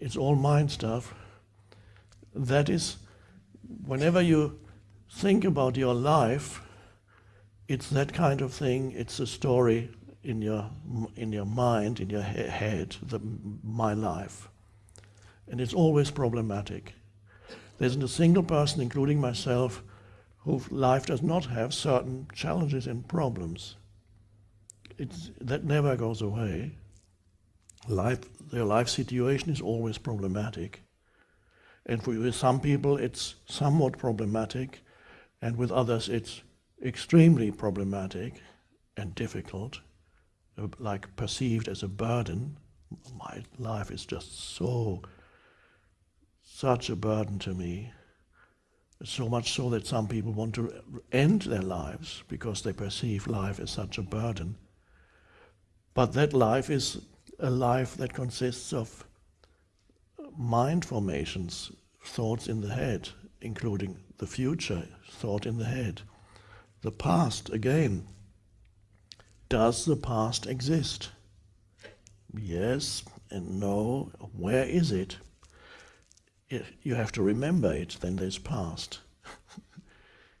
it's all mind stuff. That is, whenever you think about your life, it's that kind of thing. It's a story in your in your mind, in your he head, the, my life, and it's always problematic. There isn't a single person, including myself, whose life does not have certain challenges and problems. It's, that never goes away. Life, their life situation is always problematic. And for some people it's somewhat problematic, and with others it's extremely problematic and difficult, uh, like perceived as a burden. My life is just so such a burden to me. So much so that some people want to end their lives because they perceive life as such a burden. But that life is a life that consists of mind formations, thoughts in the head, including the future, thought in the head. The past, again. Does the past exist? Yes and no. Where is it? you have to remember it, then there's past.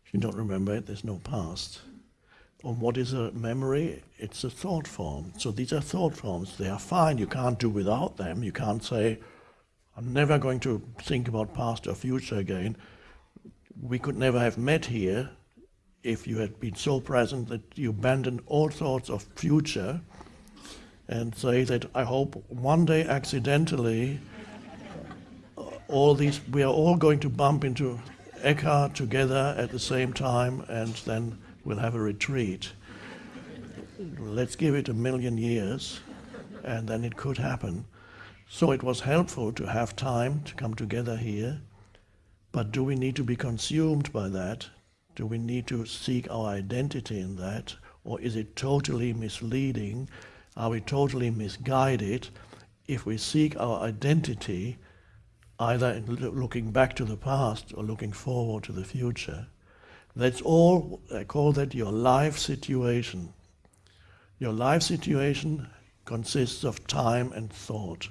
if you don't remember it, there's no past. On what is a memory? It's a thought form. So these are thought forms. They are fine. You can't do without them. You can't say, I'm never going to think about past or future again. We could never have met here if you had been so present that you abandoned all thoughts of future and say that I hope one day accidentally all these, we are all going to bump into Eckhart together at the same time, and then we'll have a retreat. Let's give it a million years, and then it could happen. So it was helpful to have time to come together here, but do we need to be consumed by that? Do we need to seek our identity in that? Or is it totally misleading? Are we totally misguided if we seek our identity either in looking back to the past or looking forward to the future. That's all, I call that your life situation. Your life situation consists of time and thought.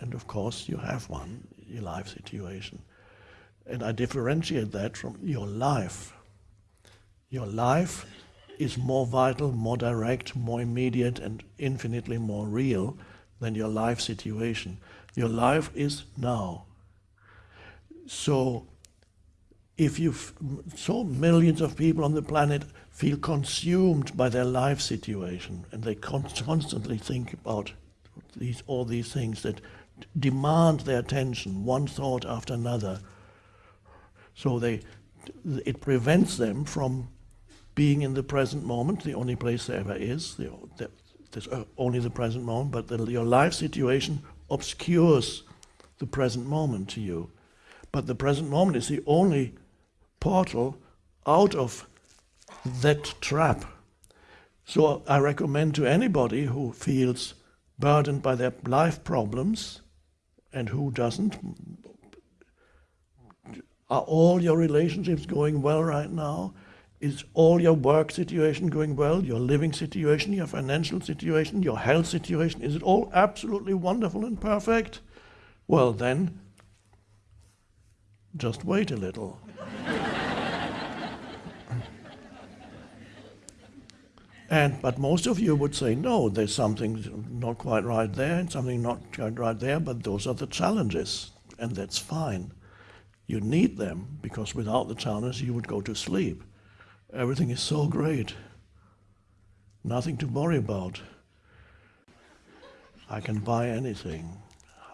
And of course, you have one, your life situation. And I differentiate that from your life. Your life is more vital, more direct, more immediate, and infinitely more real than your life situation. Your life is now. So if you so millions of people on the planet feel consumed by their life situation and they con constantly think about these all these things that demand their attention one thought after another so they it prevents them from being in the present moment the only place there ever is the, the, there's uh, only the present moment but the, your life situation obscures the present moment to you. But the present moment is the only portal out of that trap. So I recommend to anybody who feels burdened by their life problems and who doesn't, are all your relationships going well right now? Is all your work situation going well? Your living situation, your financial situation, your health situation? Is it all absolutely wonderful and perfect? Well, then just wait a little. And but most of you would say, no, there's something not quite right there and something not quite right there, but those are the challenges, and that's fine. You need them, because without the challenges you would go to sleep. Everything is so great. Nothing to worry about. I can buy anything.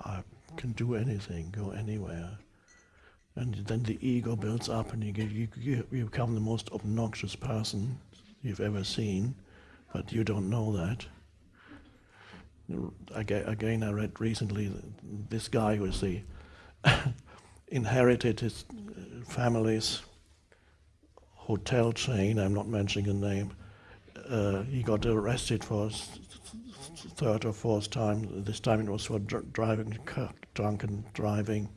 I can do anything, go anywhere. And then the ego builds up and you, you, you become the most obnoxious person you've ever seen, but you don't know that. Again, I read recently this guy was the inherited his uh, family's hotel chain. I'm not mentioning a name. Uh, he got arrested for third or fourth time. This time it was for dr driving, drunken driving.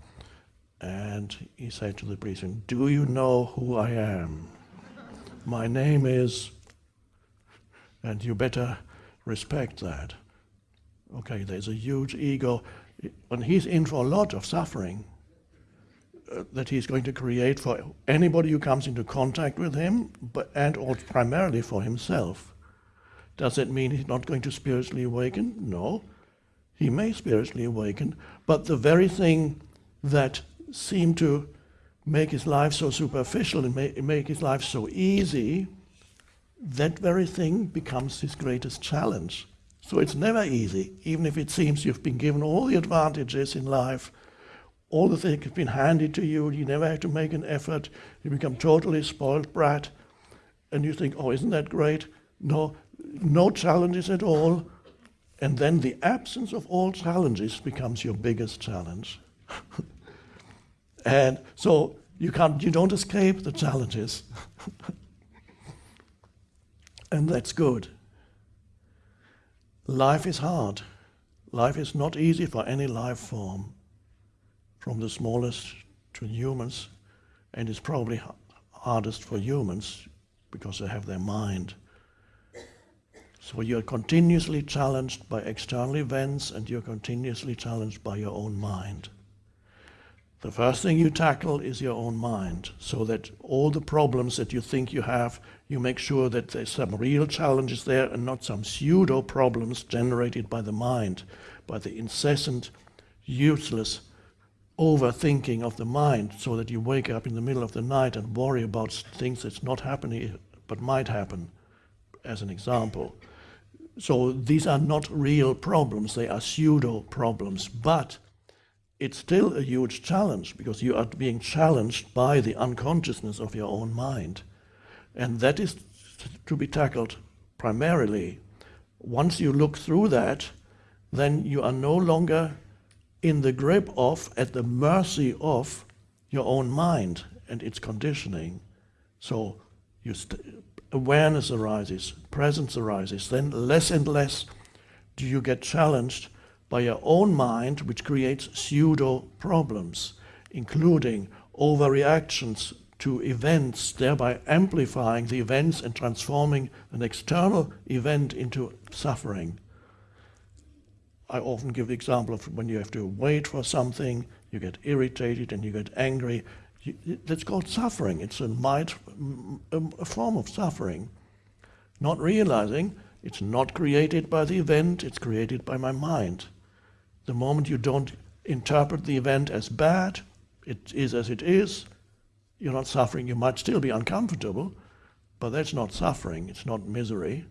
And he said to the priest, Do you know who I am? My name is, and you better respect that. Okay, there's a huge ego. and he's in for a lot of suffering uh, that he's going to create for anybody who comes into contact with him, but and also primarily for himself. Does it mean he's not going to spiritually awaken? No. He may spiritually awaken, but the very thing that seemed to make his life so superficial and make, make his life so easy, that very thing becomes his greatest challenge. So it's never easy, even if it seems you've been given all the advantages in life, all the things have been handed to you, you never have to make an effort, you become totally spoiled brat, and you think, oh, isn't that great? No, no challenges at all. And then the absence of all challenges becomes your biggest challenge. and so you can't you don't escape the challenges. and that's good. Life is hard. Life is not easy for any life form, from the smallest to humans, and it's probably hardest for humans because they have their mind. So you're continuously challenged by external events and you're continuously challenged by your own mind. The first thing you tackle is your own mind, so that all the problems that you think you have, you make sure that there's some real challenges there and not some pseudo problems generated by the mind, by the incessant, useless overthinking of the mind, so that you wake up in the middle of the night and worry about things that's not happening but might happen, as an example. So these are not real problems, they are pseudo problems, but it's still a huge challenge because you are being challenged by the unconsciousness of your own mind. And that is to be tackled primarily. Once you look through that, then you are no longer in the grip of, at the mercy of your own mind and its conditioning. So awareness arises, presence arises, then less and less do you get challenged by your own mind, which creates pseudo problems, including overreactions to events, thereby amplifying the events and transforming an external event into suffering. I often give the example of when you have to wait for something, you get irritated and you get angry, that's called suffering. It's a, might, a form of suffering. Not realizing it's not created by the event, it's created by my mind. The moment you don't interpret the event as bad, it is as it is, you're not suffering. You might still be uncomfortable, but that's not suffering, it's not misery.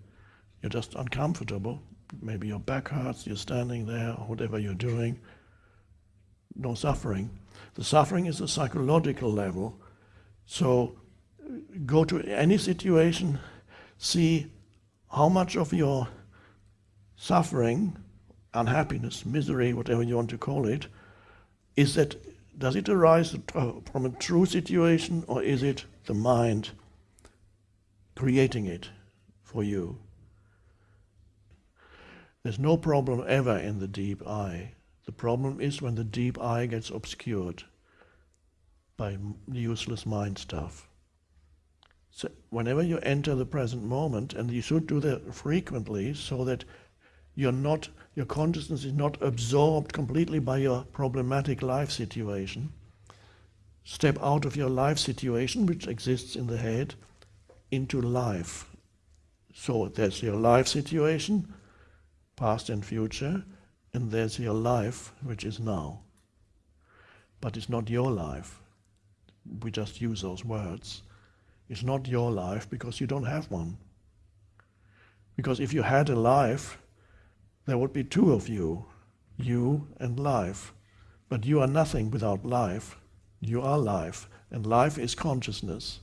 You're just uncomfortable. Maybe your back hurts, you're standing there, whatever you're doing. No suffering. The suffering is a psychological level. So go to any situation, see how much of your suffering, unhappiness, misery, whatever you want to call it, is that does it arise from a true situation or is it the mind creating it for you? There's no problem ever in the deep eye. The problem is when the deep eye gets obscured by useless mind stuff. So whenever you enter the present moment, and you should do that frequently so that you're not, your consciousness is not absorbed completely by your problematic life situation. Step out of your life situation, which exists in the head, into life. So there's your life situation, past and future, and there's your life, which is now. But it's not your life. We just use those words. It's not your life because you don't have one. Because if you had a life, there would be two of you, you and life. But you are nothing without life. You are life, and life is consciousness.